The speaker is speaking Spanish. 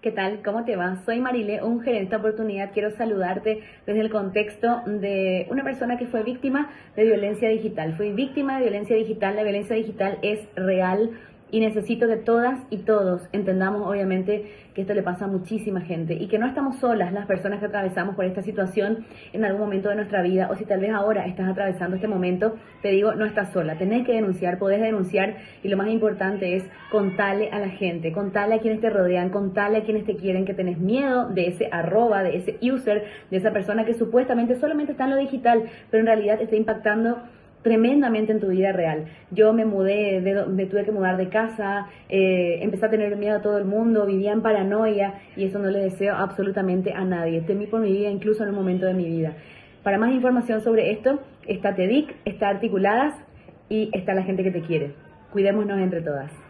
¿Qué tal? ¿Cómo te va? Soy Marile, un gerente de esta oportunidad. Quiero saludarte desde el contexto de una persona que fue víctima de violencia digital. Fui víctima de violencia digital. La violencia digital es real y necesito que todas y todos. Entendamos obviamente que esto le pasa a muchísima gente y que no estamos solas las personas que atravesamos por esta situación en algún momento de nuestra vida o si tal vez ahora estás atravesando este momento, te digo, no estás sola, tenés que denunciar, podés denunciar y lo más importante es contarle a la gente, contarle a quienes te rodean, contarle a quienes te quieren que tenés miedo de ese arroba, de ese user, de esa persona que supuestamente solamente está en lo digital, pero en realidad está impactando tremendamente en tu vida real. Yo me mudé, me tuve que mudar de casa, eh, empecé a tener miedo a todo el mundo, vivía en paranoia y eso no le deseo absolutamente a nadie. Temí por mi vida incluso en un momento de mi vida. Para más información sobre esto, está TEDIC, está Articuladas y está la gente que te quiere. Cuidémonos entre todas.